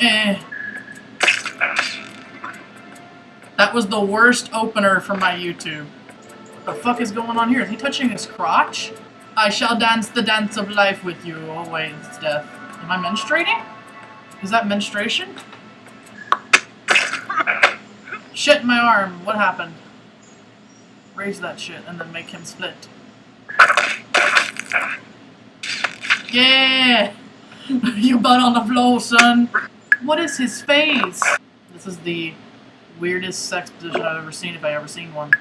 Eh. That was the worst opener for my YouTube. What the fuck is going on here? Is he touching his crotch? I shall dance the dance of life with you. Oh wait, it's death. Am I menstruating? Is that menstruation? Shit, my arm. What happened? Raise that shit and then make him split. Yeah! you butt on the floor, son. What is his face? This is the weirdest sex position I've ever seen, if I ever seen one.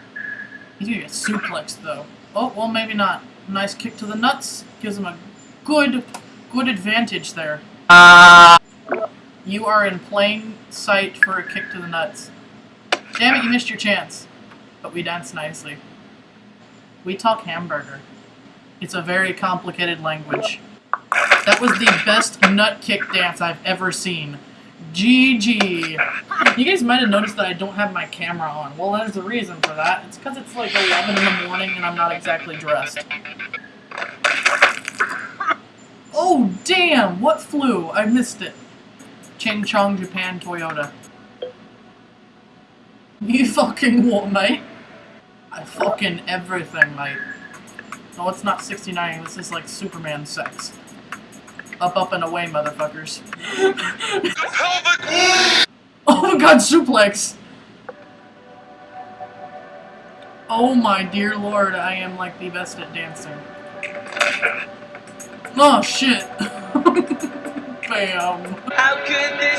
He's gonna get suplexed, though. Oh, well, maybe not. Nice kick to the nuts. Gives him a good, good advantage there. You are in plain sight for a kick to the nuts. Damn it, you missed your chance. But we dance nicely. We talk hamburger. It's a very complicated language. That was the best nut kick dance I've ever seen. GG. You guys might have noticed that I don't have my camera on. Well, there's a reason for that. It's because it's like 11 in the morning and I'm not exactly dressed. Oh, damn! What flew? I missed it. Ching Chong Japan Toyota. You fucking what, mate? I fucking everything, mate. No, it's not 69. This is like Superman sex. Up, up, and away, motherfuckers. oh my god, suplex! Oh my dear lord, I am like the best at dancing. Oh shit! Bam. How could this happen?